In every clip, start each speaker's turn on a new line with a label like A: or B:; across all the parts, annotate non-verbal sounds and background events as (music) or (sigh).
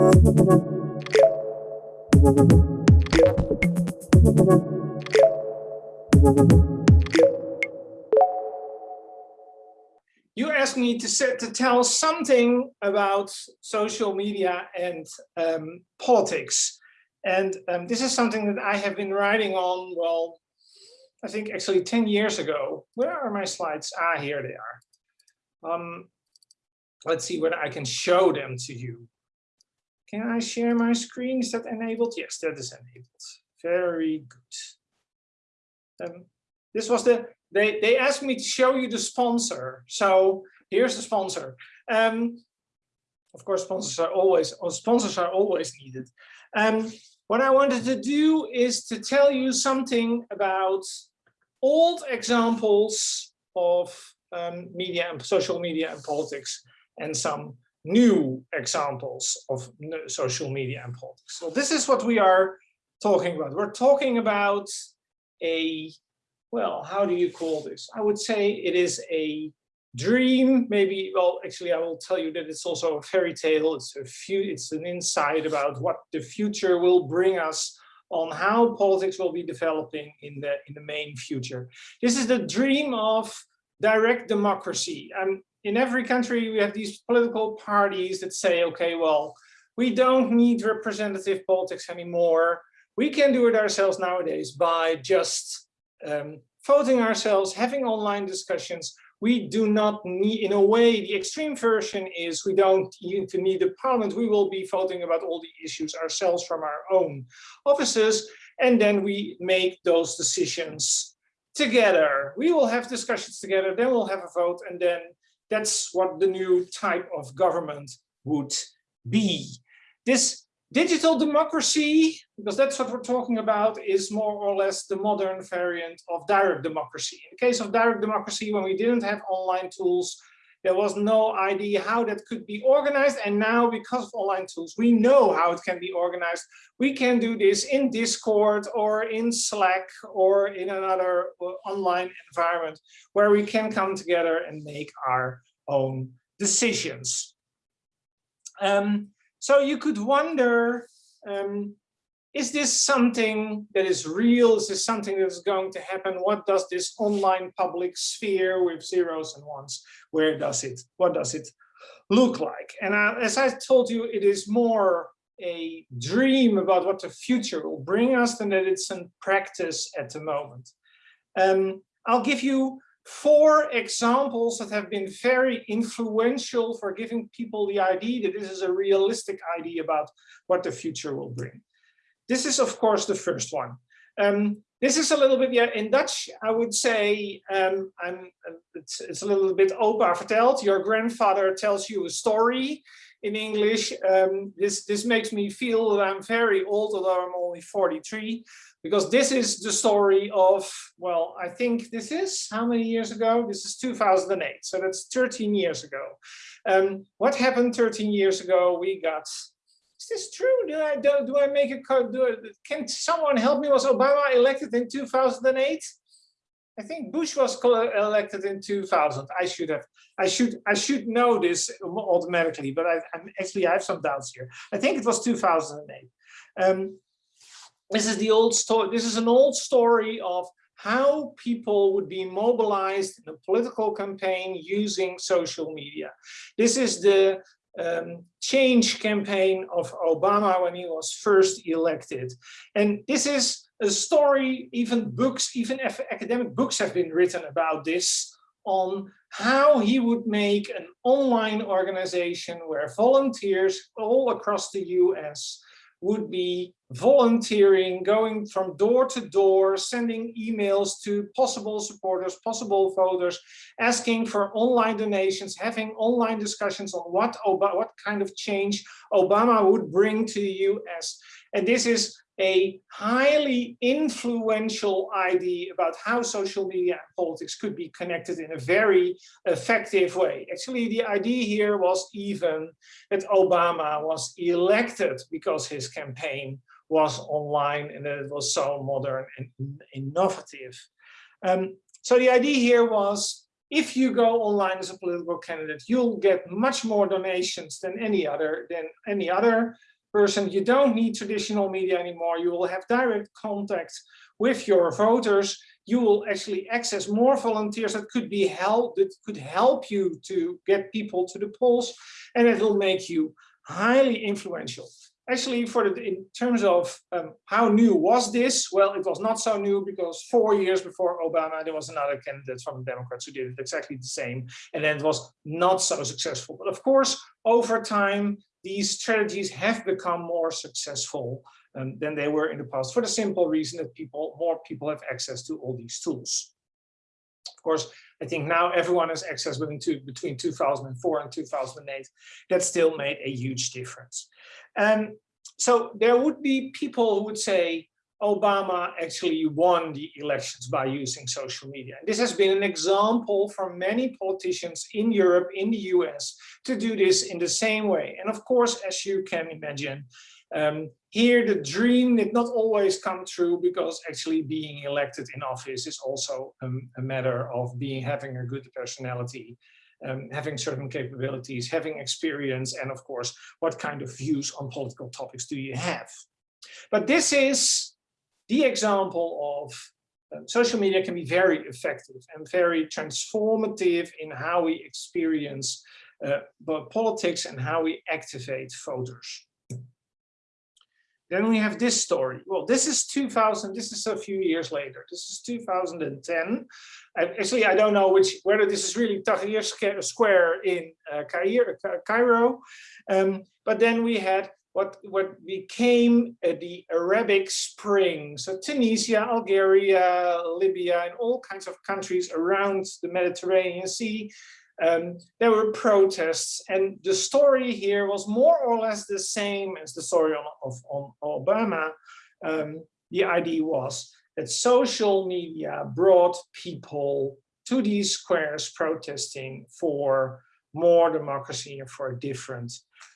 A: You asked me to, set, to tell something about social media and um, politics. And um, this is something that I have been writing on, well, I think actually 10 years ago. Where are my slides? Ah, here they are. Um, let's see whether I can show them to you. Can I share my screen? Is that enabled? Yes, that is enabled. Very good. Um, this was the, they, they asked me to show you the sponsor. So here's the sponsor. Um, of course, sponsors are always, sponsors are always needed. Um, what I wanted to do is to tell you something about old examples of um, media and social media and politics and some new examples of social media and politics. So this is what we are talking about. We're talking about a, well, how do you call this? I would say it is a dream, maybe, well, actually, I will tell you that it's also a fairy tale. It's a few, it's an insight about what the future will bring us on how politics will be developing in the in the main future. This is the dream of direct democracy. And in every country, we have these political parties that say, okay, well, we don't need representative politics anymore. We can do it ourselves nowadays by just um, voting ourselves, having online discussions. We do not need, in a way, the extreme version is we don't even need a parliament. We will be voting about all the issues ourselves from our own offices. And then we make those decisions together. We will have discussions together, then we'll have a vote, and then that's what the new type of government would be. This digital democracy, because that's what we're talking about, is more or less the modern variant of direct democracy. In the case of direct democracy, when we didn't have online tools, there was no idea how that could be organized. And now, because of online tools, we know how it can be organized. We can do this in Discord or in Slack or in another uh, online environment where we can come together and make our own decisions. Um, so you could wonder, um, is this something that is real? Is this something that is going to happen? What does this online public sphere with zeros and ones, where does it, what does it look like? And uh, as I told you, it is more a dream about what the future will bring us than that it's in practice at the moment. Um, I'll give you four examples that have been very influential for giving people the idea that this is a realistic idea about what the future will bring. This is, of course, the first one. Um, this is a little bit, yeah, in Dutch, I would say, um, I'm, it's, it's a little bit opa verteld. Your grandfather tells you a story in English. Um, this, this makes me feel that I'm very old, although I'm only 43, because this is the story of, well, I think this is, how many years ago? This is 2008, so that's 13 years ago. Um, what happened 13 years ago? We got is this true? Do I do, do I make a? Do I, can someone help me? Was Obama elected in 2008? I think Bush was elected in 2000. I should have, I should, I should know this automatically, but I, am actually I have some doubts here. I think it was 2008. Um, this is the old story. This is an old story of how people would be mobilized in a political campaign using social media. This is the um, change campaign of Obama when he was first elected. And this is a story, even books, even academic books have been written about this on how he would make an online organization where volunteers all across the US would be volunteering, going from door to door, sending emails to possible supporters, possible voters, asking for online donations, having online discussions on what, what kind of change Obama would bring to the US. And this is a highly influential idea about how social media and politics could be connected in a very effective way. Actually, the idea here was even that Obama was elected because his campaign was online and that it was so modern and innovative. Um, so the idea here was if you go online as a political candidate, you'll get much more donations than any other than any other person. You don't need traditional media anymore. You will have direct contact with your voters. You will actually access more volunteers that could be help that could help you to get people to the polls, and it will make you highly influential actually for the in terms of um, how new was this well it was not so new because four years before obama there was another candidate from the democrats who did exactly the same and then it was not so successful but of course over time these strategies have become more successful um, than they were in the past for the simple reason that people more people have access to all these tools of course I think now everyone has access within two, between 2004 and 2008. That still made a huge difference. And so there would be people who would say Obama actually won the elections by using social media. This has been an example for many politicians in Europe, in the US, to do this in the same way. And of course, as you can imagine, um, here the dream did not always come true because actually being elected in office is also um, a matter of being having a good personality um, having certain capabilities, having experience, and of course, what kind of views on political topics do you have? But this is the example of um, social media can be very effective and very transformative in how we experience uh, politics and how we activate voters. Then we have this story. Well, this is 2000. This is a few years later. This is 2010. actually, I don't know which whether this is really Tahrir Square in uh, Cairo. Um, but then we had what what became uh, the Arabic Spring. So Tunisia, Algeria, Libya, and all kinds of countries around the Mediterranean Sea um, there were protests and the story here was more or less the same as the story on, of, on Obama. Um, the idea was that social media brought people to these squares protesting for more democracy and for a different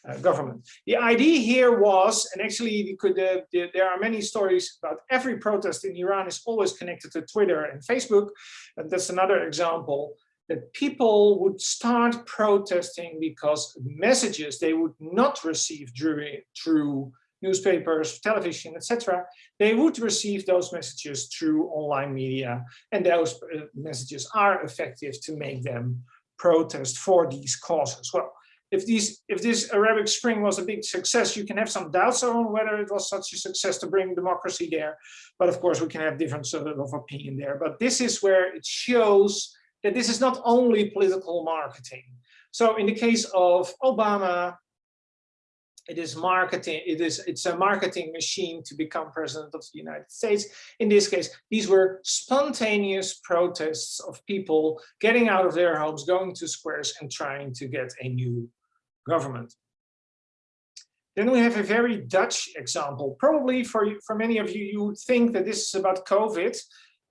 A: uh, government. The idea here was, and actually could, uh, there are many stories about every protest in Iran is always connected to Twitter and Facebook. And that's another example that people would start protesting because messages they would not receive through, through newspapers, television, etc., they would receive those messages through online media, and those uh, messages are effective to make them protest for these causes. Well, if these if this Arabic Spring was a big success, you can have some doubts on whether it was such a success to bring democracy there. But of course, we can have different sort of opinion there. But this is where it shows that this is not only political marketing. So in the case of Obama, it is marketing, it is it's a marketing machine to become president of the United States. In this case, these were spontaneous protests of people getting out of their homes, going to squares and trying to get a new government. Then we have a very Dutch example. Probably for, for many of you, you think that this is about COVID.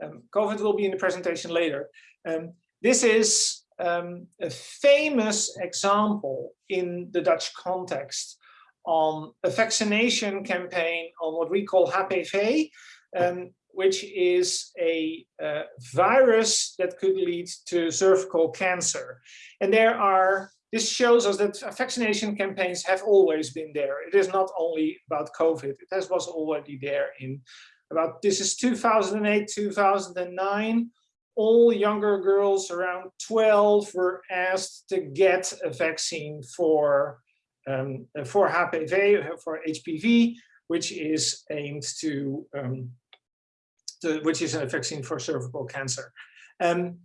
A: Um, COVID will be in the presentation later. Um, this is um, a famous example in the Dutch context on a vaccination campaign on what we call HPV, um, which is a uh, virus that could lead to cervical cancer. And there are, this shows us that vaccination campaigns have always been there. It is not only about COVID, it has, was already there in about, this is 2008, 2009 all younger girls around 12 were asked to get a vaccine for um, for HPV, for HPV, which is aimed to, um, to, which is a vaccine for cervical cancer. Um,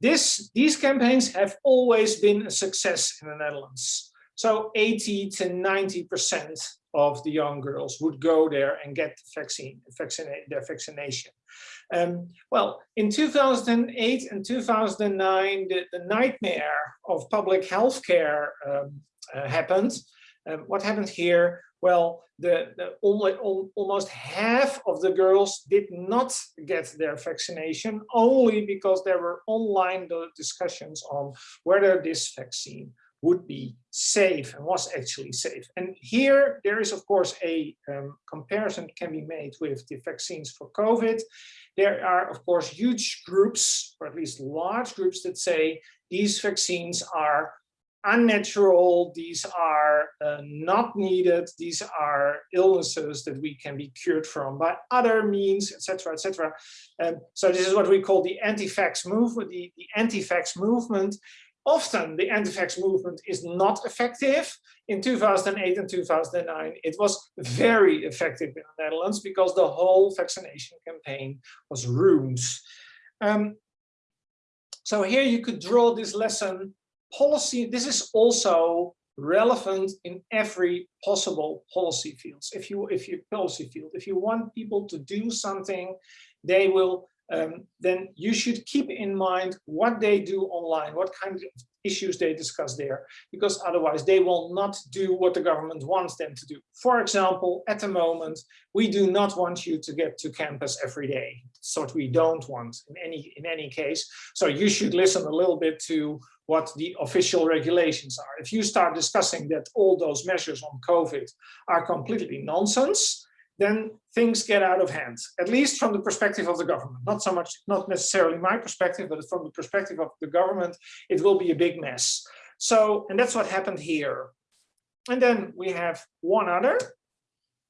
A: this, these campaigns have always been a success in the Netherlands. So 80 to 90 percent of the young girls would go there and get the vaccine, vaccinate, their vaccination. Um, well, in 2008 and 2009, the, the nightmare of public health care um, uh, happened. Um, what happened here? Well, the, the almost, almost half of the girls did not get their vaccination only because there were online discussions on whether this vaccine would be safe and was actually safe. And here there is, of course, a um, comparison can be made with the vaccines for COVID. There are, of course, huge groups, or at least large groups that say these vaccines are unnatural, these are uh, not needed, these are illnesses that we can be cured from by other means, etc., etc. Um, so this is what we call the anti-vax movement. The, the anti-vax movement Often the anti-vax movement is not effective. In 2008 and 2009, it was very effective in the Netherlands because the whole vaccination campaign was ruined. Um, so here you could draw this lesson policy. This is also relevant in every possible policy fields. If you if you policy field, if you want people to do something, they will um, then you should keep in mind what they do online, what kind of issues they discuss there, because otherwise they will not do what the government wants them to do. For example, at the moment, we do not want you to get to campus every day. That's what we don't want in any, in any case. So you should listen a little bit to what the official regulations are. If you start discussing that all those measures on COVID are completely nonsense, then things get out of hand, at least from the perspective of the government. Not so much, not necessarily my perspective, but from the perspective of the government, it will be a big mess. So, and that's what happened here. And then we have one other.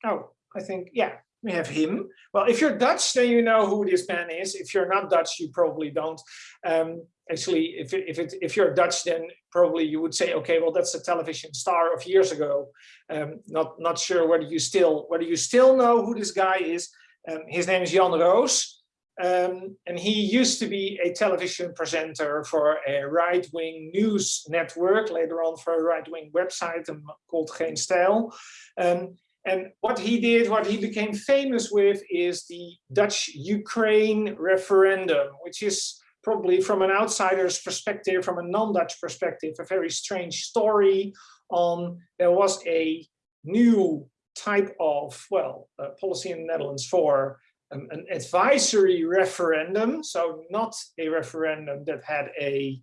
A: Oh, I think, yeah, we have him. Well, if you're Dutch, then you know who this man is. If you're not Dutch, you probably don't. Um, actually, if if it, if you're Dutch, then probably you would say, okay, well, that's a television star of years ago. Um, not not sure whether you still whether you still know who this guy is. Um, his name is Jan Roos. Um, and he used to be a television presenter for a right-wing news network, later on for a right-wing website um, called Geen Stijl. Um, and what he did, what he became famous with is the Dutch Ukraine referendum, which is probably from an outsider's perspective, from a non-Dutch perspective, a very strange story on there was a new type of, well, uh, policy in the Netherlands for um, an advisory referendum. So not a referendum that had a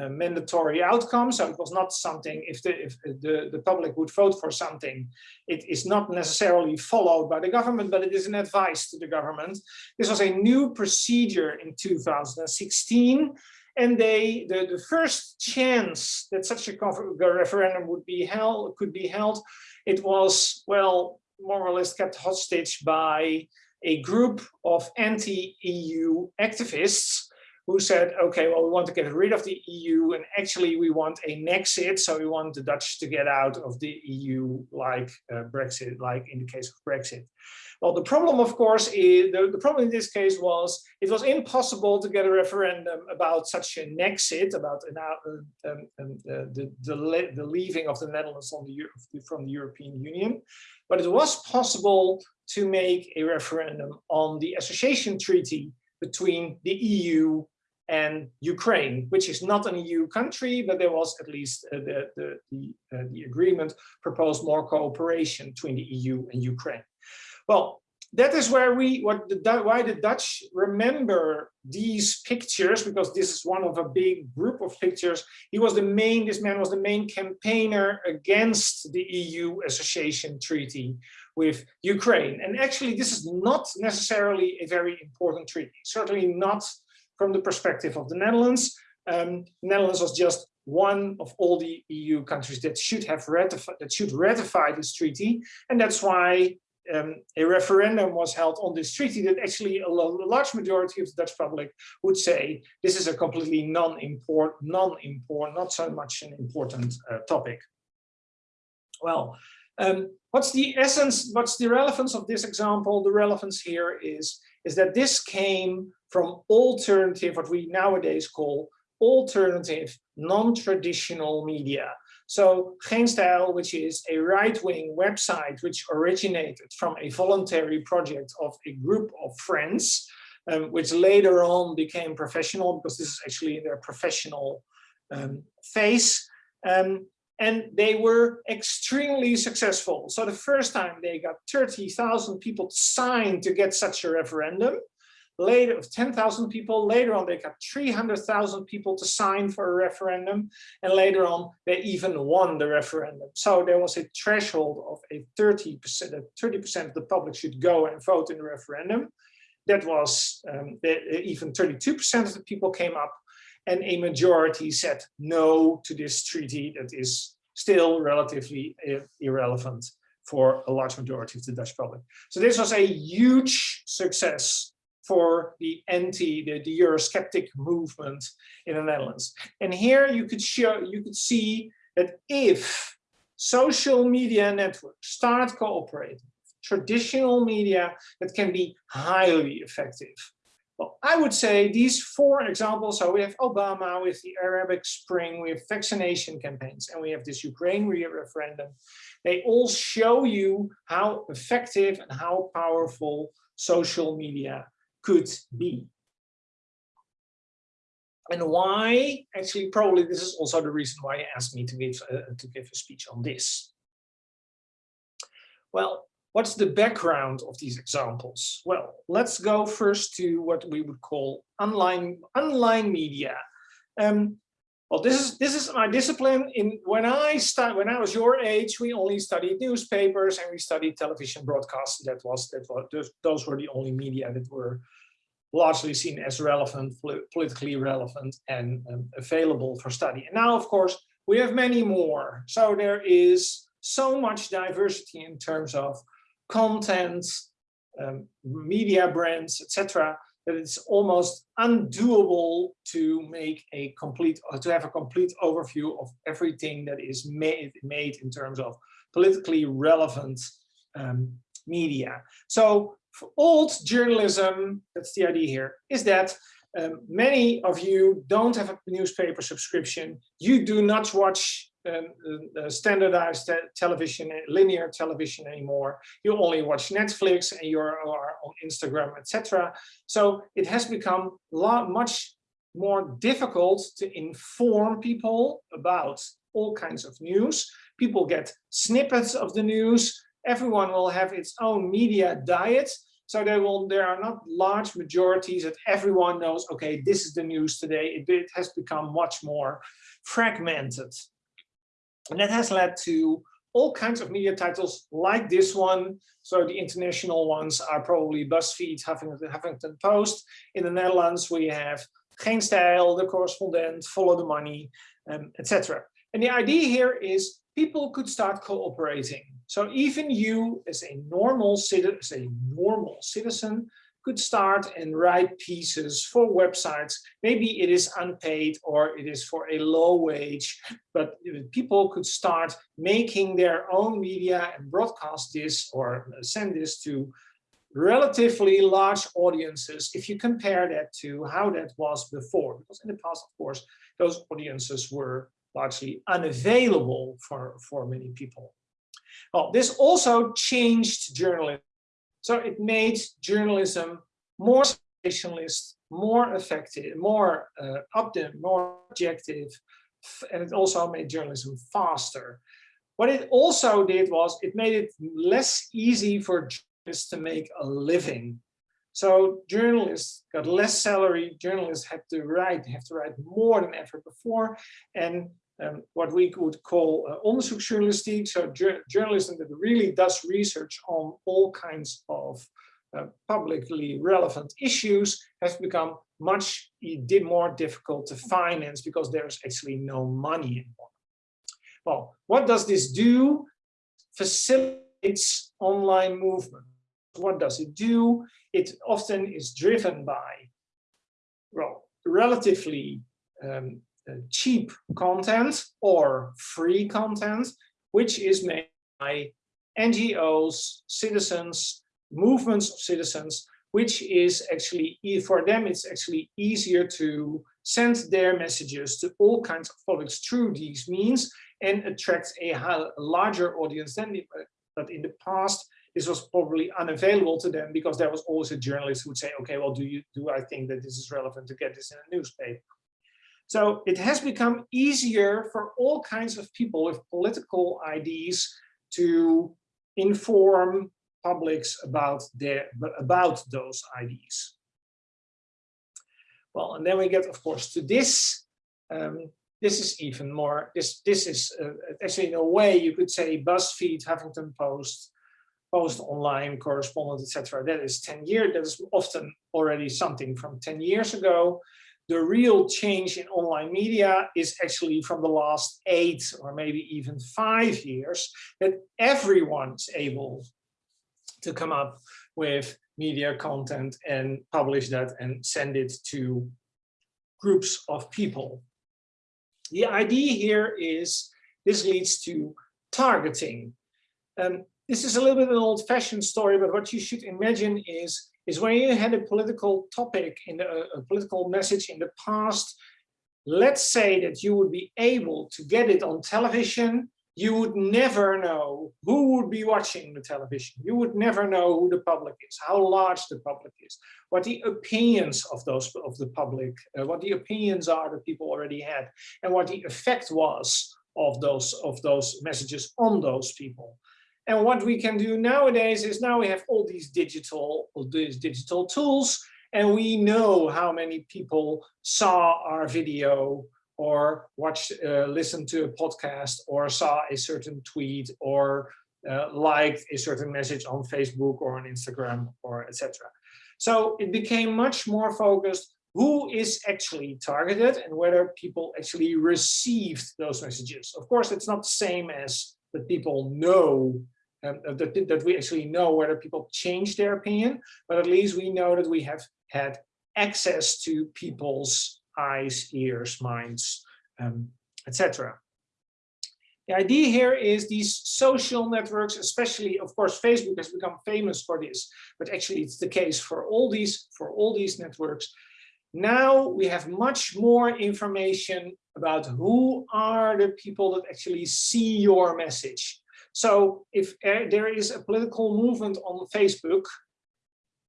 A: uh, mandatory outcome. So it was not something, if, the, if the, the public would vote for something, it is not necessarily followed by the government, but it is an advice to the government. This was a new procedure in 2016. And they, the, the first chance that such a referendum would be held, could be held, it was, well, more or less kept hostage by a group of anti-EU activists who said, okay, well, we want to get rid of the EU and actually we want a Nexit. So we want the Dutch to get out of the EU like uh, Brexit, like in the case of Brexit. Well, the problem, of course, is the, the problem in this case was it was impossible to get a referendum about such a Nexit, about an, uh, um, um, uh, the, the, the leaving of the Netherlands the, from the European Union. But it was possible to make a referendum on the association treaty between the EU and Ukraine, which is not an EU country, but there was at least uh, the, the, the, uh, the agreement proposed more cooperation between the EU and Ukraine. Well, that is where we, what the, why the Dutch remember these pictures, because this is one of a big group of pictures. He was the main, this man was the main campaigner against the EU association treaty with Ukraine. And actually, this is not necessarily a very important treaty, certainly not from the perspective of the Netherlands. Um, Netherlands was just one of all the EU countries that should have ratified that should ratify this treaty, and that's why um, a referendum was held on this treaty that actually a, large majority of the Dutch public would say this is a completely non-import, non-import, not so much an important uh, topic. Well, um, what's the essence, what's the relevance of this example? The relevance here is, is that this came from alternative, what we nowadays call alternative, non-traditional media. So Geen Stijl, which is a right-wing website which originated from a voluntary project of a group of friends, um, which later on became professional because this is actually their professional um, phase. Um, and they were extremely successful. So the first time they got 30,000 people to sign to get such a referendum. Later of 10,000 people. Later on, they got 300,000 people to sign for a referendum. And later on, they even won the referendum. So there was a threshold of a 30%, 30% of the public should go and vote in the referendum. That was um, even 32% of the people came up and a majority said no to this treaty that is still relatively irrelevant for a large majority of the Dutch public. So this was a huge success for the anti, the, the Eurosceptic movement in the Netherlands. And here you could show, you could see that if social media networks start cooperating, traditional media that can be highly effective. Well, I would say these four examples, so we have Obama with the Arabic Spring, we have vaccination campaigns, and we have this Ukraine referendum. They all show you how effective and how powerful social media could be. And why, actually, probably this is also the reason why he asked me to give, uh, to give a speech on this. Well, what's the background of these examples? Well, let's go first to what we would call online, online media. Um, well, this is this is my discipline. In when I start when I was your age, we only studied newspapers and we studied television broadcasts. That was that was those were the only media that were largely seen as relevant, politically relevant, and um, available for study. And now, of course, we have many more. So there is so much diversity in terms of content, um, media brands, etc that it's almost undoable to make a complete or to have a complete overview of everything that is made made in terms of politically relevant um, media. So for old journalism, that's the idea here, is that um, many of you don't have a newspaper subscription. You do not watch um, uh, standardized te television, linear television anymore. You only watch Netflix and you're on Instagram, etc. So it has become lot, much more difficult to inform people about all kinds of news. People get snippets of the news. Everyone will have its own media diet. So there will there are not large majorities that everyone knows, okay, this is the news today. It, it has become much more fragmented. And that has led to all kinds of media titles like this one. So the international ones are probably BuzzFeed, Huffington, Huffington Post. In the Netherlands, we have Geen The Correspondent, Follow the Money, um, etc. And the idea here is people could start cooperating. So even you as a normal citizen, as a normal citizen could start and write pieces for websites. Maybe it is unpaid or it is for a low wage, but people could start making their own media and broadcast this or send this to relatively large audiences if you compare that to how that was before. Because in the past, of course, those audiences were largely unavailable for, for many people. Well, this also changed journalism so it made journalism more sensationalist, more effective, more uh, optim, more objective, and it also made journalism faster. What it also did was it made it less easy for journalists to make a living. So journalists got less salary, journalists had to write, have to write more than ever before, and um, what we would call uh, onderzoeksjournalistiek, so journalism that really does research on all kinds of uh, publicly relevant issues has become much more difficult to finance because there's actually no money involved. Well, what does this do? Facilitates online movement. What does it do? It often is driven by, well, relatively um, cheap content or free content, which is made by NGOs, citizens, movements of citizens, which is actually, for them, it's actually easier to send their messages to all kinds of publics through these means and attract a, larger audience than but in the past this was probably unavailable to them because there was always a journalist who would say okay well do you do i think that this is relevant to get this in a newspaper so it has become easier for all kinds of people with political ideas to inform publics about their about those ideas. Well, and then we get, of course, to this. Um, this is even more, this, this is uh, actually in a way you could say BuzzFeed, Huffington Post, Post Online, Correspondent, etc. That is 10 years, that is often already something from 10 years ago. The real change in online media is actually from the last eight or maybe even five years that everyone's able to come up with media content and publish that and send it to groups of people. The idea here is this leads to targeting. Um, this is a little bit an old-fashioned story, but what you should imagine is, is when you had a political topic in the, a political message in the past, let's say that you would be able to get it on television you would never know who would be watching the television. You would never know who the public is, how large the public is, what the opinions of those of the public, uh, what the opinions are that people already had, and what the effect was of those of those messages on those people. And what we can do nowadays is now we have all these digital all these digital tools, and we know how many people saw our video or watched, uh, listened to a podcast or saw a certain tweet or uh, liked a certain message on Facebook or on Instagram or etc. So it became much more focused who is actually targeted and whether people actually received those messages. Of course, it's not the same as that people know um, that, that we actually know whether people change their opinion, but at least we know that we have had access to people's eyes, ears, minds, um, etc. The idea here is these social networks, especially, of course, Facebook has become famous for this, but actually it's the case for all these for all these networks. Now we have much more information about who are the people that actually see your message. So if uh, there is a political movement on Facebook,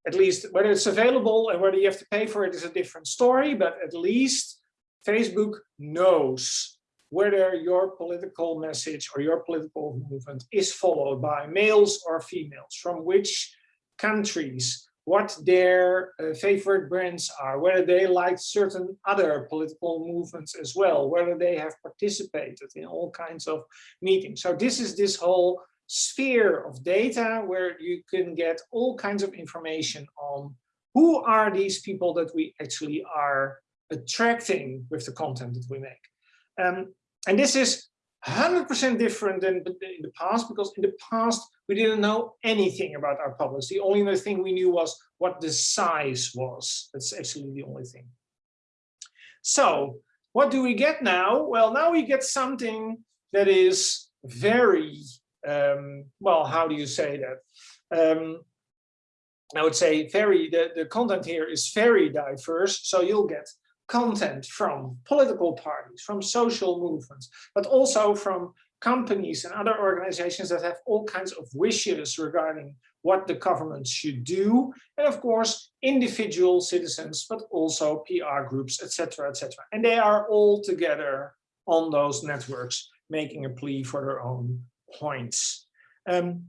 A: at least whether it's available and whether you have to pay for it is a different story, but at least Facebook knows whether your political message or your political movement is followed by males or females, from which countries, what their uh, favorite brands are, whether they like certain other political movements as well, whether they have participated in all kinds of meetings. So this is this whole sphere of data where you can get all kinds of information on who are these people that we actually are attracting with the content that we make. Um, and this is 100% different than in the past, because in the past, we didn't know anything about our public. The only thing we knew was what the size was. That's actually the only thing. So what do we get now? Well, now we get something that is very um, well, how do you say that? Um, I would say very, the, the content here is very diverse. So you'll get content from political parties, from social movements, but also from companies and other organizations that have all kinds of wishes regarding what the government should do. And of course, individual citizens, but also PR groups, etc., etc. And they are all together on those networks, making a plea for their own points. Um,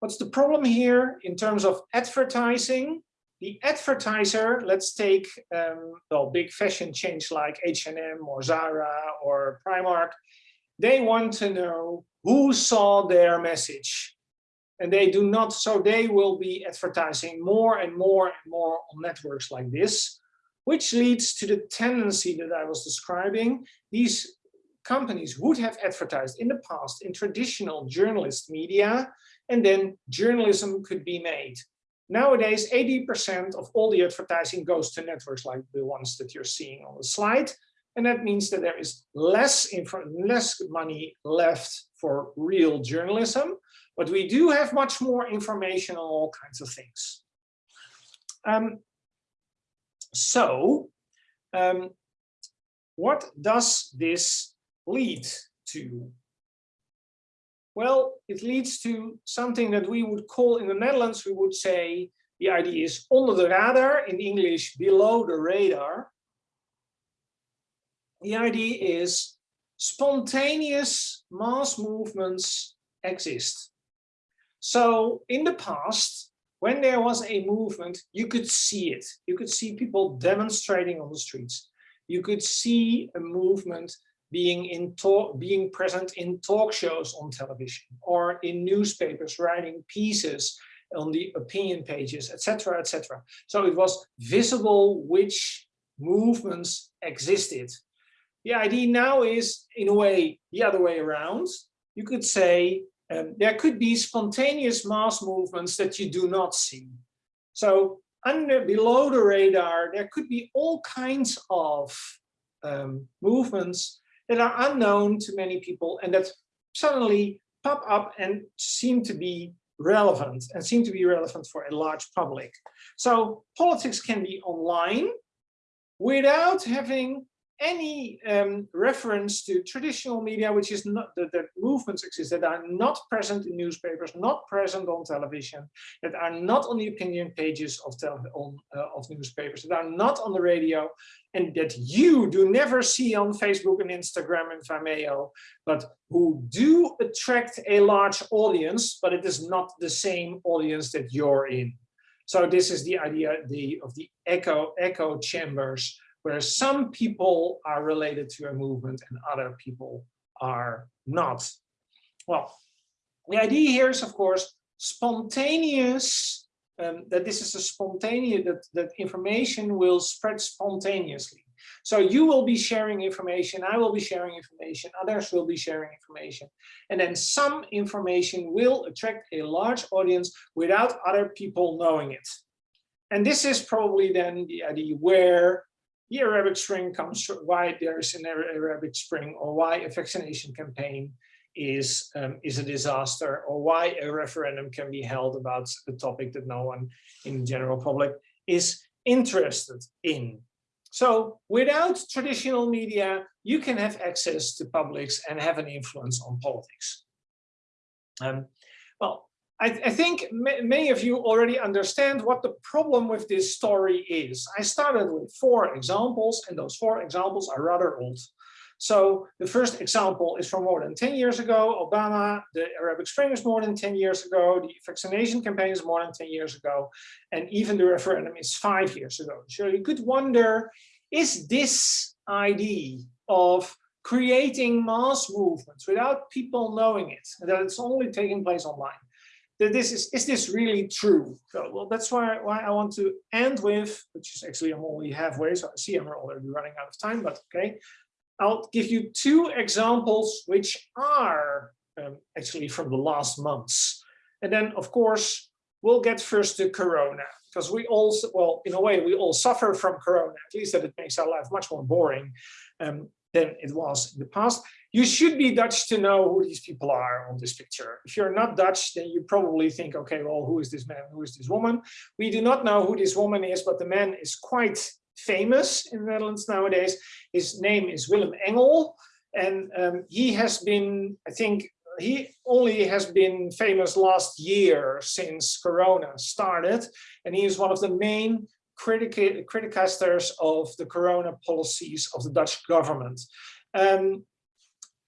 A: what's the problem here in terms of advertising? The advertiser, let's take um, well, big fashion chains like H&M or Zara or Primark, they want to know who saw their message. And they do not, so they will be advertising more and more and more on networks like this, which leads to the tendency that I was describing. These companies would have advertised in the past in traditional journalist media, and then journalism could be made. Nowadays, 80% of all the advertising goes to networks like the ones that you're seeing on the slide. And that means that there is less, less money left for real journalism, but we do have much more information on all kinds of things. Um, so, um, what does this lead to? Well, it leads to something that we would call in the Netherlands, we would say the idea is under the radar, in English, below the radar. The idea is spontaneous mass movements exist. So in the past, when there was a movement, you could see it. You could see people demonstrating on the streets. You could see a movement being in talk, being present in talk shows on television or in newspapers, writing pieces on the opinion pages, etc., etc. So it was visible which movements existed. The idea now is, in a way, the other way around. You could say um, there could be spontaneous mass movements that you do not see. So under below the radar, there could be all kinds of um, movements that are unknown to many people and that suddenly pop up and seem to be relevant and seem to be relevant for a large public. So politics can be online without having any um, reference to traditional media, which is not that, movements exist that are not present in newspapers, not present on television, that are not on the opinion pages of on, uh, of newspapers, that are not on the radio, and that you do never see on Facebook and Instagram and Vimeo, but who do attract a large audience, but it is not the same audience that you're in. So this is the idea the, of the echo echo chambers where some people are related to a movement and other people are not. Well, the idea here is, of course, spontaneous, um, that this is a spontaneous, that, that information will spread spontaneously. So you will be sharing information, I will be sharing information, others will be sharing information. And then some information will attract a large audience without other people knowing it. And this is probably then the idea where the Arabic Spring comes, why there's an Arabic Spring, or why a vaccination campaign is, um, is a disaster, or why a referendum can be held about a topic that no one in the general public is interested in. So without traditional media, you can have access to publics and have an influence on politics. Um, well, I, I think many of you already understand what the problem with this story is. I started with four examples, and those four examples are rather old. So the first example is from more than 10 years ago, Obama, the Arabic Spring is more than 10 years ago, the vaccination campaign is more than 10 years ago, and even the referendum is five years ago. So you could wonder, is this idea of creating mass movements without people knowing it, that it's only taking place online, that this is is this really true so well that's why why i want to end with which is actually i'm only halfway so i see i'm already running out of time but okay. I'll give you two examples which are um, actually from the last months. And then of course we'll get first to corona because we all well in a way we all suffer from corona at least that it makes our life much more boring um, than it was in the past you should be Dutch to know who these people are on this picture. If you're not Dutch, then you probably think, okay, well, who is this man? Who is this woman? We do not know who this woman is, but the man is quite famous in the Netherlands nowadays. His name is Willem Engel. And um, he has been, I think, he only has been famous last year since Corona started. And he is one of the main critic criticasters of the Corona policies of the Dutch government. Um,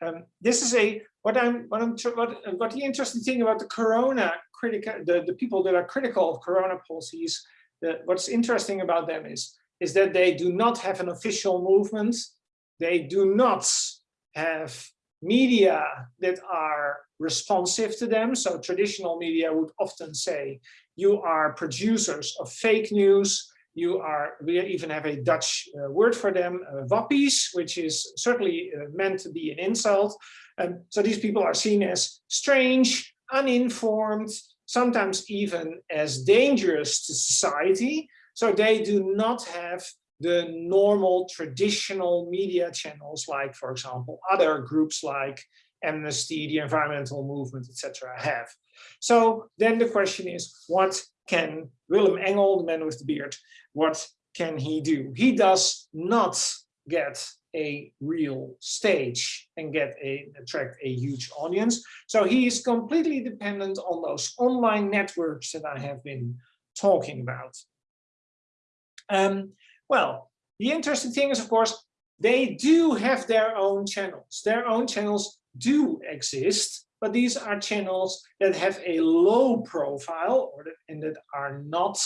A: um, this is a what I'm what I'm what what the interesting thing about the Corona critical the the people that are critical of Corona policies. That what's interesting about them is is that they do not have an official movement. They do not have media that are responsive to them. So traditional media would often say you are producers of fake news you are, we even have a Dutch uh, word for them, uh, wappies, which is certainly uh, meant to be an insult. Um, so these people are seen as strange, uninformed, sometimes even as dangerous to society. So they do not have the normal traditional media channels, like, for example, other groups like Amnesty, the environmental movement, etc. have. So then the question is, what can Willem Engel, the man with the beard, what can he do? He does not get a real stage and get a attract a huge audience. So he is completely dependent on those online networks that I have been talking about. Um, well, the interesting thing is, of course, they do have their own channels. Their own channels do exist, but these are channels that have a low profile or that, and that are not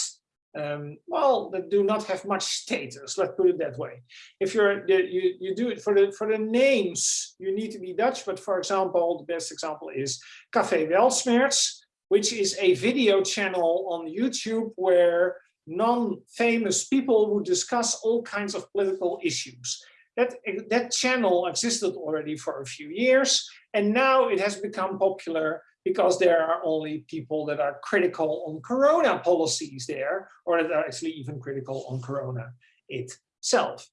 A: um, well, that do not have much status. Let's put it that way. If you're you you do it for the for the names, you need to be Dutch. But for example, the best example is Café Weltschmerz, which is a video channel on YouTube where non-famous people who discuss all kinds of political issues. That, that channel existed already for a few years, and now it has become popular because there are only people that are critical on corona policies there, or that are actually even critical on corona itself.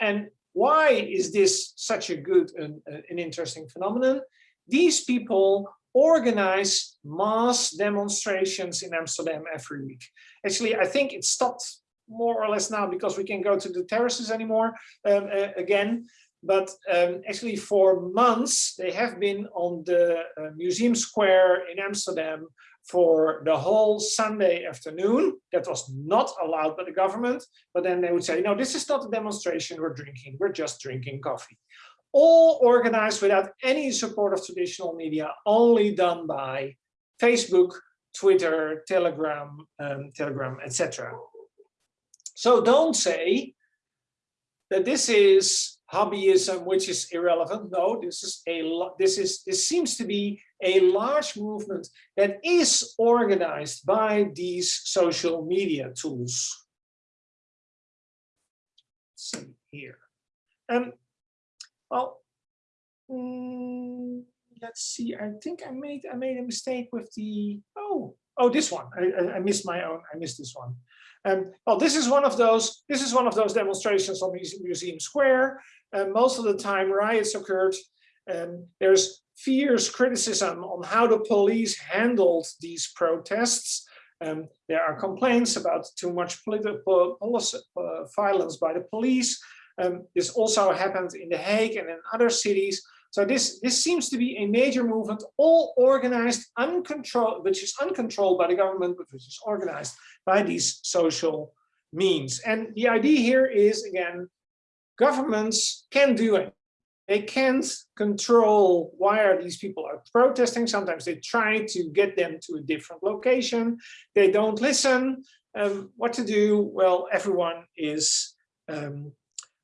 A: And why is this such a good and uh, an interesting phenomenon? These people organize mass demonstrations in Amsterdam every week. Actually, I think it stopped more or less now because we can go to the terraces anymore um, uh, again. But um, actually for months, they have been on the uh, Museum Square in Amsterdam for the whole Sunday afternoon. That was not allowed by the government. But then they would say, no, this is not a demonstration we're drinking. We're just drinking coffee. All organized without any support of traditional media, only done by Facebook, Twitter, Telegram, um, Telegram, etc. So don't say that this is hobbyism, which is irrelevant. No, this is a this is this seems to be a large movement that is organized by these social media tools. Let's see here. Um, well, mm, let's see. I think I made I made a mistake with the oh oh this one. I, I, I missed my own. I missed this one. Um, well, this is one of those. This is one of those demonstrations on Museum Square. And most of the time, riots occurred. And there's fierce criticism on how the police handled these protests. Um, there are complaints about too much political uh, violence by the police. Um, this also happened in The Hague and in other cities. So this, this seems to be a major movement, all organized, uncontrolled, which is uncontrolled by the government, but which is organized by these social means. And the idea here is, again, governments can do it. They can't control why these people are protesting. Sometimes they try to get them to a different location. They don't listen. Um, what to do? Well, everyone is um,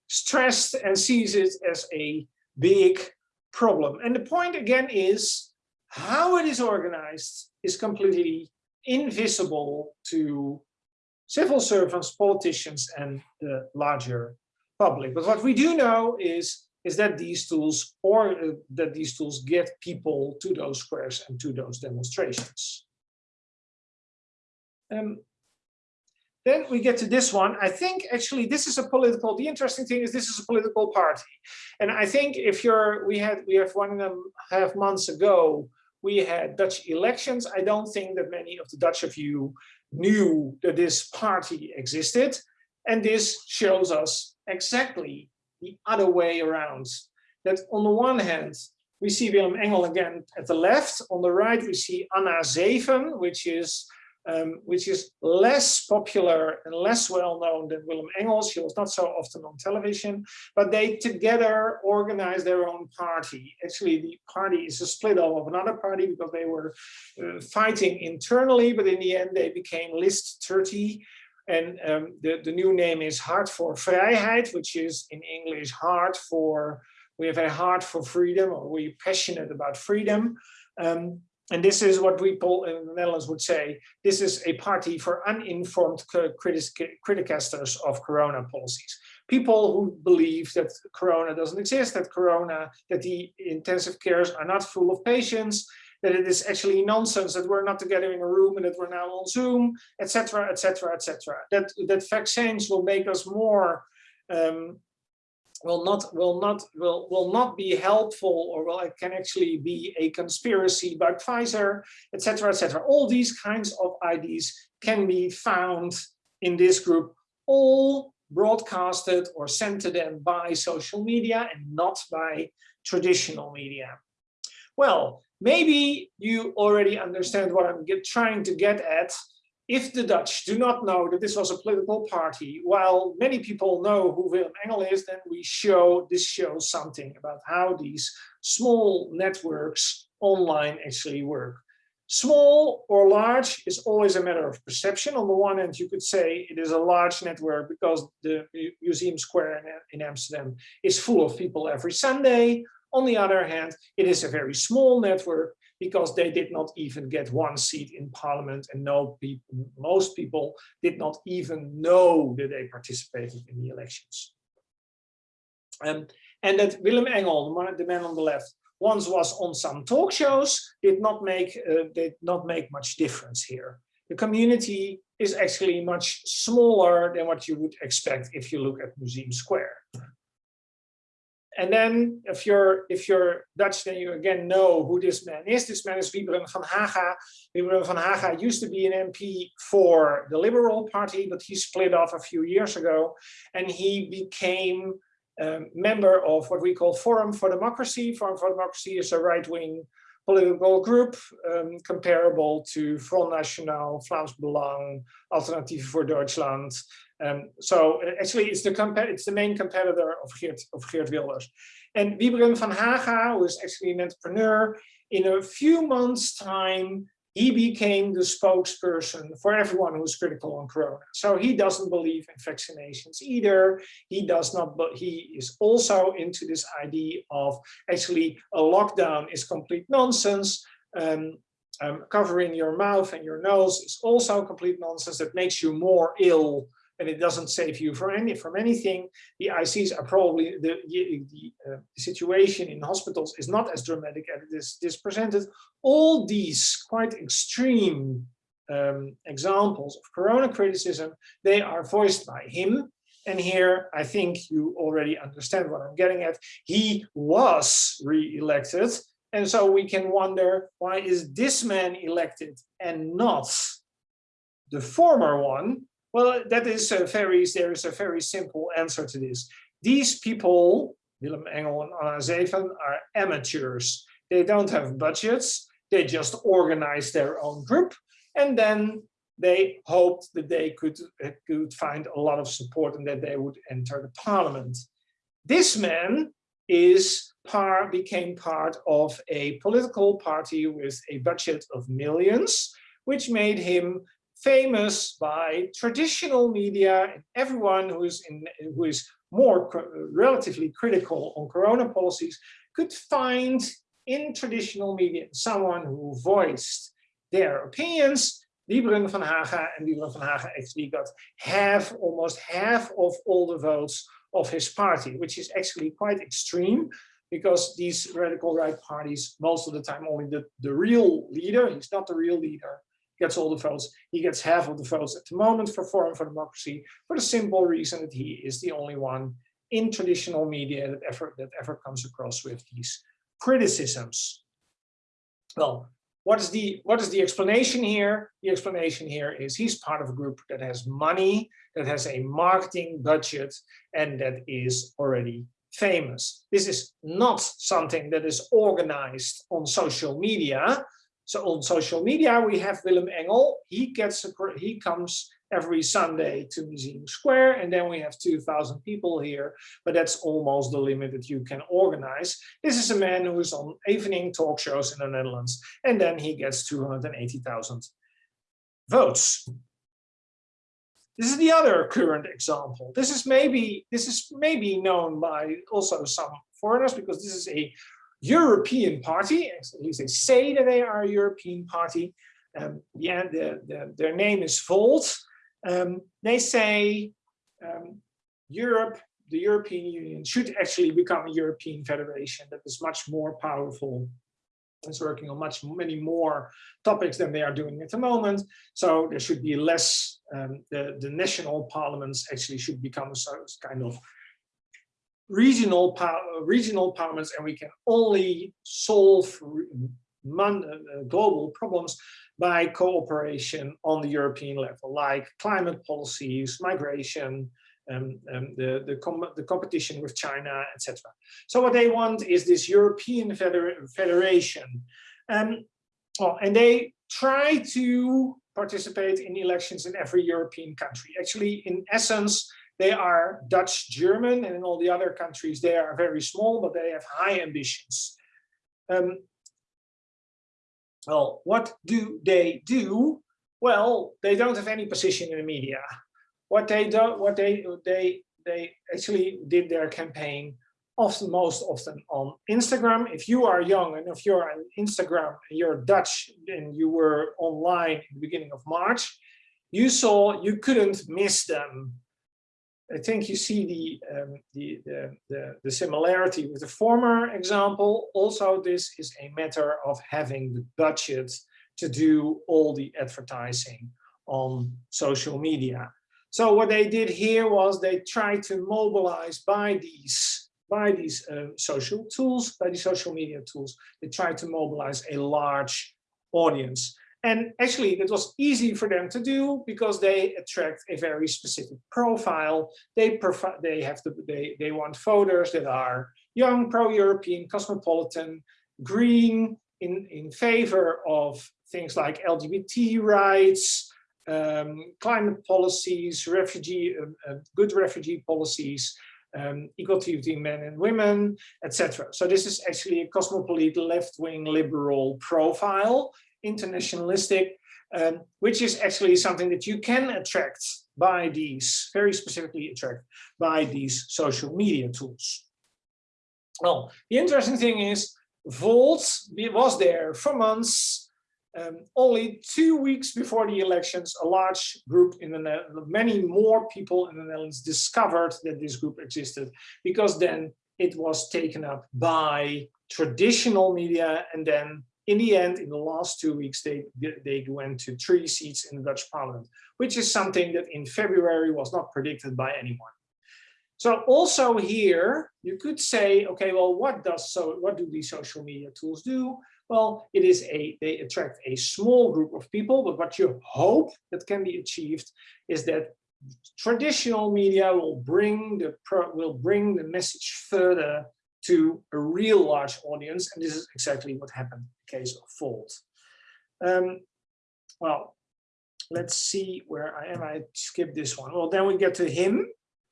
A: stressed and sees it as a big problem. And the point again is how it is organized is completely invisible to civil servants, politicians, and the larger public. But what we do know is, is that these tools or uh, that these tools get people to those squares and to those demonstrations. Um, then we get to this one. I think actually this is a political, the interesting thing is this is a political party. And I think if you're, we had, we have one and a half months ago, we had Dutch elections. I don't think that many of the Dutch of you knew that this party existed. And this shows us exactly the other way around. That on the one hand, we see Willem Engel again at the left. On the right, we see Anna Zeven, which is um, which is less popular and less well known than Willem Engels. He was not so often on television, but they together organized their own party. Actually, the party is a split off of another party because they were uh, fighting internally, but in the end they became List 30. And um, the, the new name is Hart voor Vrijheid, which is in English Heart for, we have a heart for freedom, or we're passionate about freedom. Um, and this is what we call in the Netherlands would say, this is a party for uninformed criticasters of corona policies. People who believe that corona doesn't exist, that corona, that the intensive cares are not full of patients, that it is actually nonsense, that we're not together in a room and that we're now on Zoom, etc., etc., etc. That that vaccines will make us more um, will not will not will will not be helpful or will it can actually be a conspiracy by Pfizer, etc., etc. All these kinds of ideas can be found in this group, all broadcasted or sent to them by social media and not by traditional media. Well, maybe you already understand what I'm get, trying to get at if the Dutch do not know that this was a political party, while many people know who Willem Engel is, then we show this shows something about how these small networks online actually work. Small or large is always a matter of perception. On the one hand, you could say it is a large network because the Museum Square in Amsterdam is full of people every Sunday. On the other hand, it is a very small network because they did not even get one seat in parliament and no people, most people did not even know that they participated in the elections. Um, and that Willem Engel, the man on the left, once was on some talk shows, did not make uh, did not make much difference here. The community is actually much smaller than what you would expect if you look at Museum Square. And then if you're if you're Dutch, then you again know who this man is. This man is Wybren van Haga. Wybren van Haga used to be an MP for the Liberal Party, but he split off a few years ago and he became um, member of what we call Forum for Democracy. Forum for Democracy is a right-wing political group um, comparable to Front National, Vlaams Belang, Alternatief voor Deutschland. Um, so actually it's the it's the main competitor of Geert, of Geert Wilders. And Wybren van Haga, who is actually an entrepreneur, in a few months time, he became the spokesperson for everyone who's critical on corona. So he doesn't believe in vaccinations either. He does not, but he is also into this idea of actually a lockdown is complete nonsense. Um, um, covering your mouth and your nose is also complete nonsense that makes you more ill and it doesn't save you from any from anything. The ICs are probably the the, uh, situation in hospitals is not as dramatic as it is, is presented. All these quite extreme um, examples of corona criticism, they are voiced by him. And here, I think you already understand what I'm getting at. He was re-elected. And so we can wonder, why is this man elected and not the former one well, that is a very, there is a very simple answer to this. These people, Willem Engel and Anna Zeven, are amateurs. They don't have budgets. They just organize their own group. And then they hoped that they could, could find a lot of support and that they would enter the parliament. This man is par, became part of a political party with a budget of millions, which made him famous by traditional media and everyone who is in who is more relatively critical on corona policies could find in traditional media someone who voiced their opinions. Wybren van Haga and Wybren van Haga actually got half, almost half of all the votes of his party, which is actually quite extreme because these radical right parties, most of the time only the, the real leader, he's not the real leader, gets all the votes. He gets half of the votes at the moment for Forum for Democracy for the simple reason that he is the only one in traditional media that ever, that ever comes across with these criticisms. Well, what is the what is the explanation here? The explanation here is he's part of a group that has money, that has a marketing budget, and that is already famous. This is not something that is organized on social media. So on social media, we have Willem Engel. He gets a, he comes every Sunday to Museum Square, and then we have 2,000 people here, but that's almost the limit that you can organize. This is a man who is on evening talk shows in the Netherlands, and then he gets 280,000 votes. This is the other current example. This is maybe this is maybe known by also some foreigners because this is a European party, at least they say that they are a European party. Um, the, the, the, their name is Volt. Um, they say um, Europe, the European Union should actually become a European federation that is much more powerful is working on much many more topics than they are doing at the moment. So there should be less, um, the, the national parliaments actually should become a sort of kind of regional power, regional parliaments and we can only solve uh, global problems by cooperation on the European level, like climate policies, migration, um, um, the, the, com the, competition with China, etc. So what they want is this European feder federation. Um, well, and they try to participate in elections in every European country. Actually, in essence, they are Dutch, German, and in all the other countries, they are very small, but they have high ambitions. Um, well, what do they do? Well, they don't have any position in the media. What they don't, what they they they actually did their campaign often most often on Instagram. If you are young and if you're on Instagram and you're Dutch and you were online in the beginning of March, you saw you couldn't miss them. I think you see the, um, the, the, the, the similarity with the former example. Also, this is a matter of having the budget to do all the advertising on social media. So what they did here was they tried to mobilize by these by these uh, social tools, by these social media tools, they tried to mobilize a large audience. And actually, it was easy for them to do because they attract a very specific profile. They they have to they they want voters that are young, pro-European, cosmopolitan, green, in in favor of things like LGBT rights, um, climate policies, refugee, uh, uh, good refugee policies, um, equality between men and women, etc. So this is actually a cosmopolitan left-wing liberal profile, internationalistic, um, which is actually something that you can attract by these, very specifically attract by these social media tools. Well, the interesting thing is Volt was there for months um, only two weeks before the elections, a large group in the many more people in the Netherlands discovered that this group existed because then it was taken up by traditional media and then in the end, in the last two weeks, they, they went to three seats in the Dutch parliament, which is something that in February was not predicted by anyone. So also here, you could say, okay, well, what does so what do these social media tools do? Well, it is a, they attract a small group of people, but what you hope that can be achieved is that traditional media will bring the will bring the message further to a real large audience, and this is exactly what happened in the case of Volt. Um, well, let's see where I am. I skipped this one. Well, then we get to him.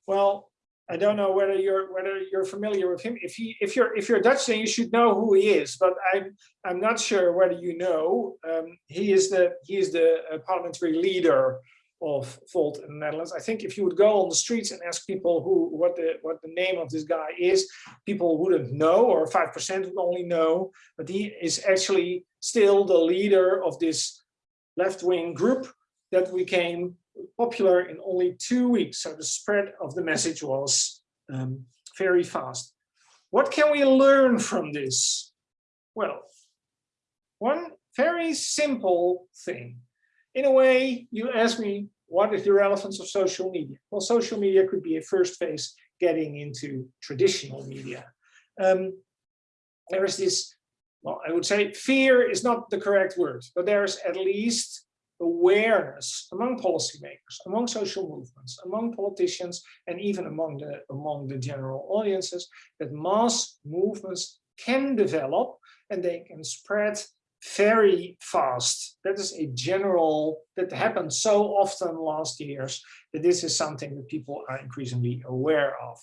A: Well, I don't know whether you're whether you're familiar with him. If he if you're if you're Dutch, then you should know who he is. But I'm I'm not sure whether you know. Um, he is the he is the uh, parliamentary leader of Volt in the Netherlands. I think if you would go on the streets and ask people who what the what the name of this guy is, people wouldn't know, or five percent would only know. But he is actually still the leader of this left-wing group that became popular in only two weeks. So the spread of the message was um, very fast. What can we learn from this? Well, one very simple thing. In a way, you ask me, what is the relevance of social media? Well, social media could be a first phase getting into traditional media. Um, there is this, well, I would say fear is not the correct word, but there's at least awareness among policymakers, among social movements, among politicians, and even among the, among the general audiences, that mass movements can develop and they can spread very fast. That is a general, that happened so often last years, that this is something that people are increasingly aware of.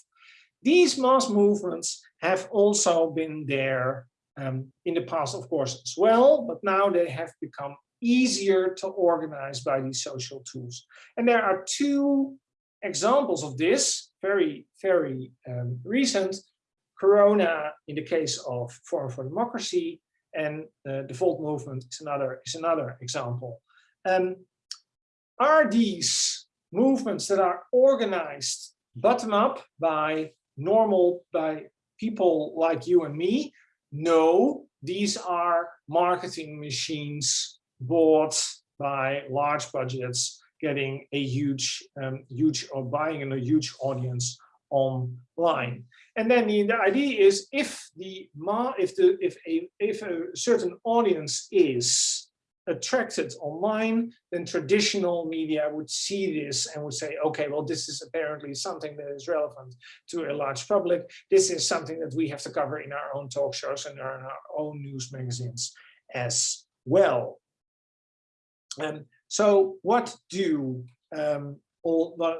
A: These mass movements have also been there um, in the past, of course, as well, but now they have become easier to organize by these social tools. And there are two examples of this, very, very um, recent. Corona in the case of Forum for Democracy and uh, the Volt movement is another, is another example. Um, are these movements that are organized bottom up by normal, by people like you and me? No, these are marketing machines bought by large budgets, getting a huge, um, huge or buying in a huge audience online. And then the, the idea is if the if the if a if a certain audience is attracted online, then traditional media would see this and would say, okay, well, this is apparently something that is relevant to a large public. This is something that we have to cover in our own talk shows and in our own news magazines as well. Um, so what do um,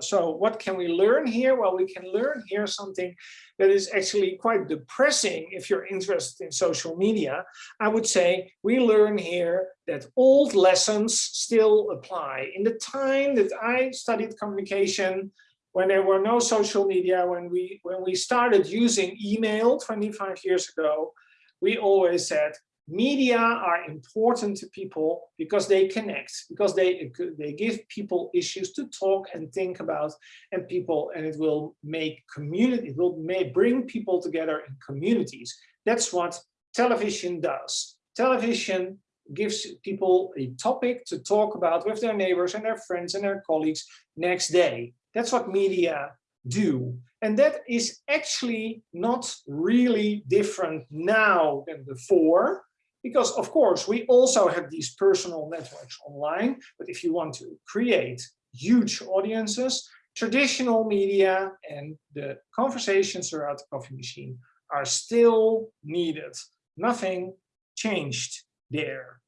A: so what can we learn here? Well, we can learn here something that is actually quite depressing if you're interested in social media. I would say we learn here that old lessons still apply. In the time that I studied communication, when there were no social media, when we when we started using email 25 years ago, we always said media are important to people because they connect because they they give people issues to talk and think about and people and it will make community it will may bring people together in communities. That's what television does. Television gives people a topic to talk about with their neighbors and their friends and their colleagues next day. That's what media do. And that is actually not really different now than before because of course, we also have these personal networks online, but if you want to create huge audiences, traditional media and the conversations around the coffee machine are still needed. Nothing changed there.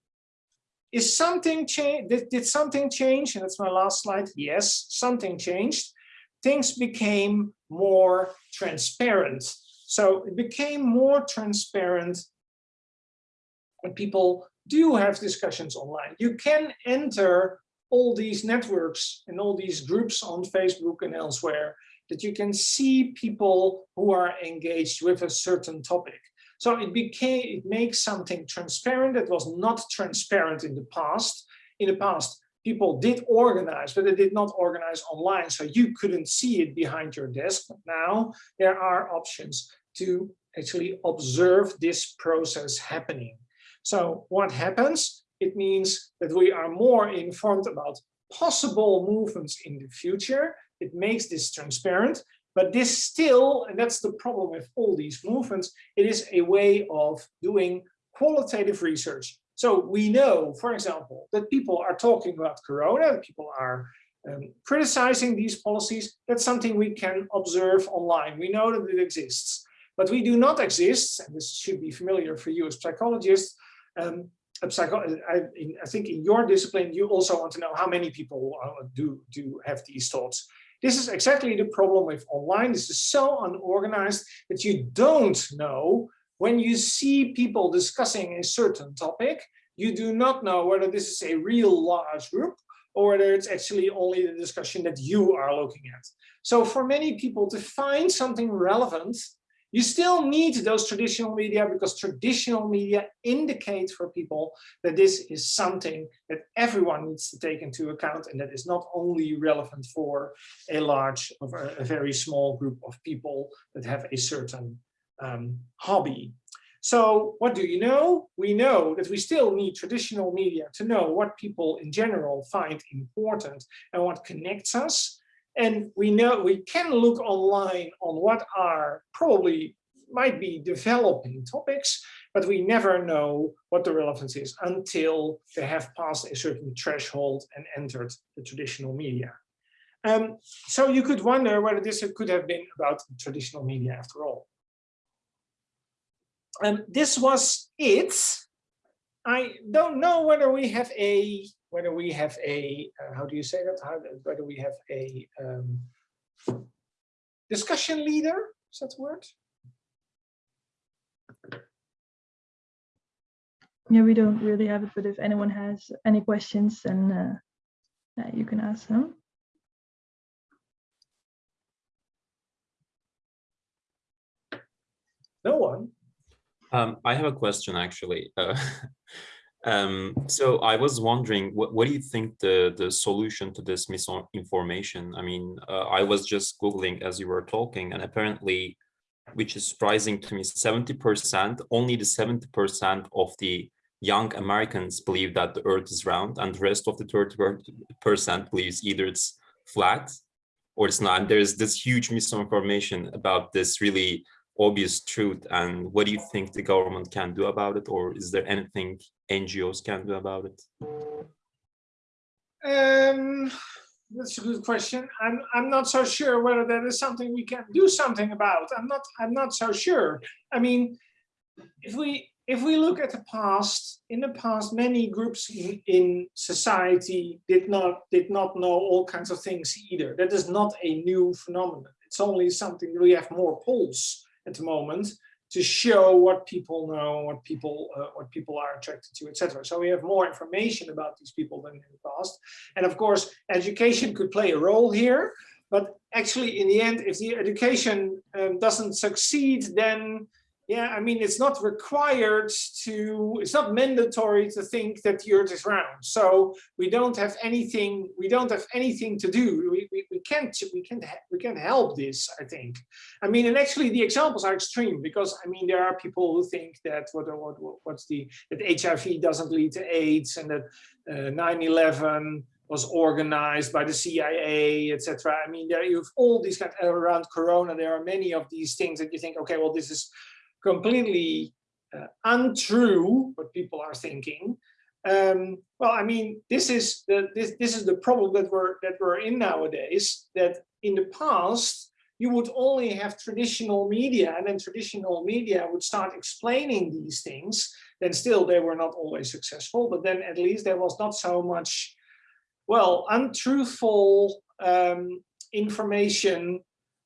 A: Is something changed? Did, did something change? And that's my last slide. Yes, something changed. Things became more transparent. So it became more transparent when people do have discussions online. You can enter all these networks and all these groups on Facebook and elsewhere that you can see people who are engaged with a certain topic. So it became, it makes something transparent that was not transparent in the past. In the past, people did organize, but they did not organize online. So you couldn't see it behind your desk. But now there are options to actually observe this process happening. So what happens? It means that we are more informed about possible movements in the future. It makes this transparent, but this still, and that's the problem with all these movements, it is a way of doing qualitative research. So we know, for example, that people are talking about Corona, people are um, criticizing these policies. That's something we can observe online. We know that it exists, but we do not exist, and this should be familiar for you as psychologists, um, I, I, think in your discipline, you also want to know how many people uh, do, do have these thoughts. This is exactly the problem with online. This is so unorganized that you don't know when you see people discussing a certain topic, you do not know whether this is a real large group or whether it's actually only the discussion that you are looking at. So for many people to find something relevant you still need those traditional media because traditional media indicate for people that this is something that everyone needs to take into account and that is not only relevant for a large or a very small group of people that have a certain um, hobby. So what do you know? We know that we still need traditional media to know what people in general find important and what connects us. And we know we can look online on what are probably might be developing topics, but we never know what the relevance is until they have passed a certain threshold and entered the traditional media. Um, so you could wonder whether this could have been about traditional media after all. Um, this was it. I don't know whether we have a whether we have a uh, how do you say that? How, whether we have a um, discussion leader is that the word?
B: Yeah we don't really have it but if anyone has any questions then uh, yeah, you can ask them.
A: No one?
C: Um, i have a question actually. Uh, (laughs) um, so i was wondering what, what do you think the the solution to this misinformation i mean uh, i was just googling as you were talking and apparently which is surprising to me 70 percent only the 70 percent of the young Americans believe that the earth is round and the rest of the 30% believes either it's flat or it's not. And there's this huge misinformation about this really obvious truth. And what do you think the government can do about it? Or is there anything NGOs can do about it?
A: Um, that's a good question. I'm I'm not so sure whether that is something we can do something about. I'm not I'm not so sure. I mean, if we if we look at the past, in the past, many groups in, in society did not did not know all kinds of things either. That is not a new phenomenon. It's only something we have more polls at the moment to show what people know, what people uh, what people are attracted to, etc. So we have more information about these people than in the past. And of course, education could play a role here. But actually, in the end, if the education um, doesn't succeed, then yeah, I mean, it's not required to, it's not mandatory to think that the earth is round. So we don't have anything, we don't have anything to do. We, we, we can't, we can't, we can't help this, I think. I mean, and actually the examples are extreme because I mean, there are people who think that what, what, what's the, that HIV doesn't lead to AIDS and that 9-11 uh, was organized by the CIA, etc. I mean, there you have all these kind of, around Corona. There are many of these things that you think, okay, well, this is completely uh, untrue what people are thinking. Um, well, I mean, this is the this this is the problem that we're that we're in nowadays. That in the past you would only have traditional media, and then traditional media would start explaining these things. Then still, they were not always successful, but then at least there was not so much, well, untruthful um, information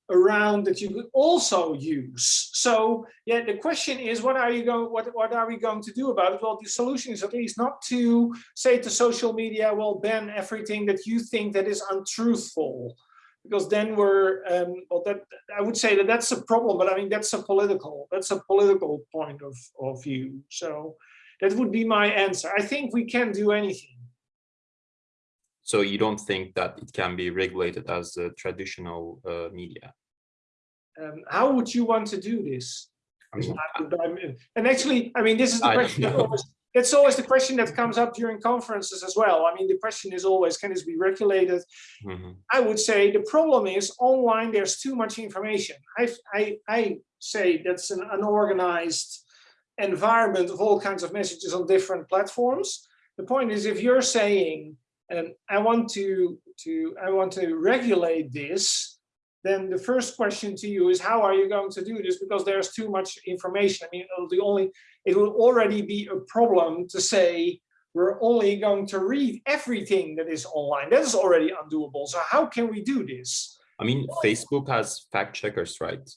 A: around that you could also use. So yeah, the question is, what are you going, what, what are we going to do about it? Well, the solution is at least not to say to social media, well, ban everything that you think that is untruthful. Because then we're, um, well, that I would say that that's a problem, but I mean, that's a political, that's a political point of, of view. So that would be my answer. I think we can do anything.
C: So you don't think that it can be regulated as a traditional uh, media?
A: Um, how would you want to do this?
C: I mean,
A: and actually, I mean, this is the question. That always, it's always the question that comes up during conferences as well. I mean, the question is always, can this be regulated? Mm -hmm. I would say the problem is online, there's too much information. I, I, I say that's an unorganized environment of all kinds of messages on different platforms. The point is, if you're saying and I want to, to, I want to regulate this, then the first question to you is how are you going to do this? Because there's too much information. I mean, the only, it will already be a problem to say we're only going to read everything that is online. That is already undoable. So how can we do this?
C: I mean, Facebook has fact checkers, right?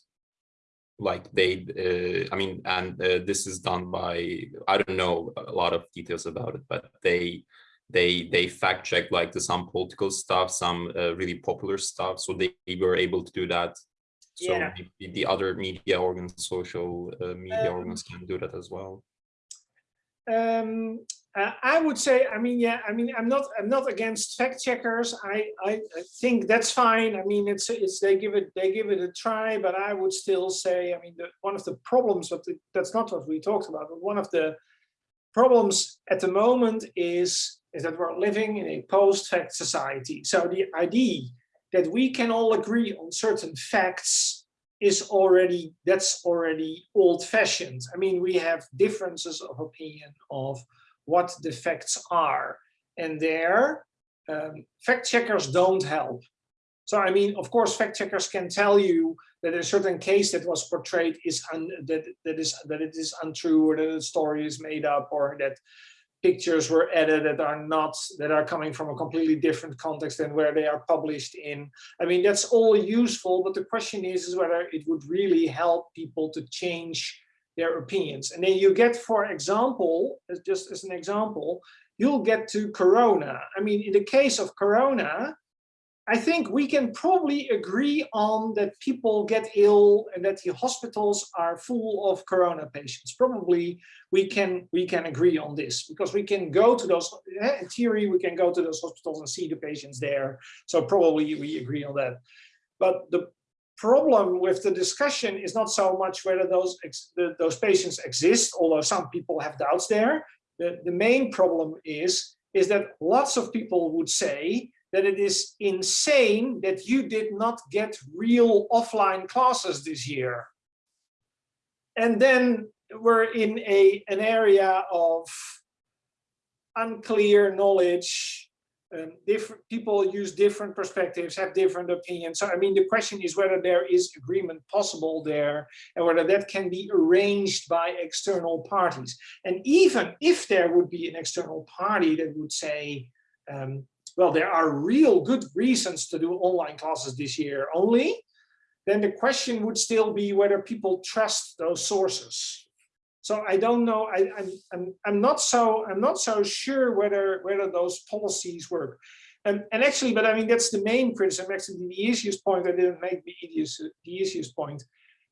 C: Like they, uh, I mean, and uh, this is done by, I don't know a lot of details about it, but they they they fact check like the some political stuff some uh, really popular stuff so they were able to do that. So yeah. the, the, other media organs social uh, media um, organs can do that as well.
A: Um uh, i would say i mean yeah i mean i'm not i'm not against fact checkers. I, I i think that's fine. I mean it's it's they give it they give it a try but i would still say i mean the, one of the problems but that's not what we talked about but one of the problems at the moment is is that we're living in a post-fact society. So the idea that we can all agree on certain facts is already, that's already old-fashioned. I mean, we have differences of opinion of what the facts are. And there, um, fact checkers don't help. So, I mean, of course, fact checkers can tell you that a certain case that was portrayed is un, that that is that it is untrue or that the story is made up or that pictures were added that are not that are coming from a completely different context than where they are published in. I mean that's all useful but the question is is whether it would really help people to change their opinions. And then you get for example just as an example you'll get to corona. I mean in the case of corona I think we can probably agree on that people get ill and that the hospitals are full of corona patients. Probably we can we can agree on this because we can go to those eh, in theory we can go to those hospitals and see the patients there. So probably we agree on that. But the problem with the discussion is not so much whether those those patients exist, although some people have doubts there. The, the main problem is is that lots of people would say that it is insane that you did not get real offline classes this year. And then we're in a an area of unclear knowledge um, different people use different perspectives, have different opinions. So I mean, the question is whether there is agreement possible there and whether that can be arranged by external parties. And even if there would be an external party that would say, um, well, there are real good reasons to do online classes this year only, then the question would still be whether people trust those sources. So I don't know. I, I'm, I'm I'm not so I'm not so sure whether whether those policies work. And, and actually, but I mean that's the main criticism. Actually, the easiest point I didn't make the easiest the easiest point.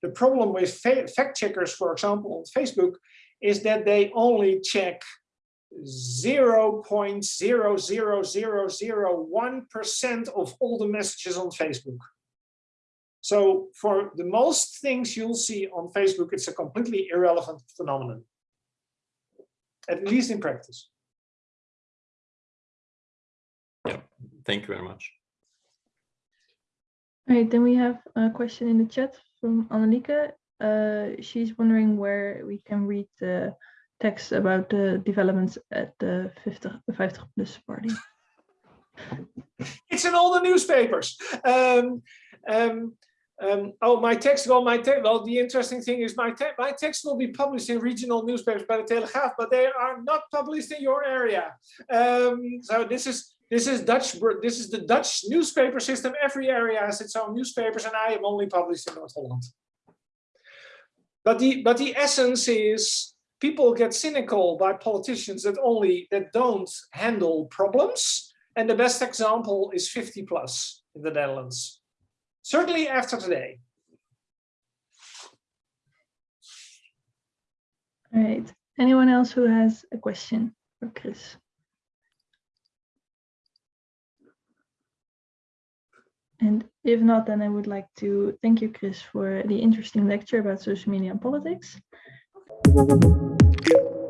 A: The problem with fact checkers, for example, on Facebook, is that they only check 0.00001% of all the messages on Facebook. So for the most things you'll see on Facebook, it's a completely irrelevant phenomenon, at least in practice.
C: Yeah, thank you very much.
B: All right, then we have a question in the chat from Annelieke. Uh, she's wondering where we can read the text about the developments at the 50, 50 plus party.
A: it's in all the newspapers. Um, um, um, oh, my text, well, my text, well, the interesting thing is my, te my text will be published in regional newspapers by the Telegraaf, but they are not published in your area. Um, so this is this is Dutch, this is the Dutch newspaper system. Every area has its own newspapers, and I am only published in North Holland. But the but the essence is people get cynical by politicians that only that don't handle problems. And the best example is 50 plus in the Netherlands certainly after today.
B: All right. Anyone else who has a question for Chris? And if not, then I would like to thank you, Chris, for the interesting lecture about social media and politics. Thank you.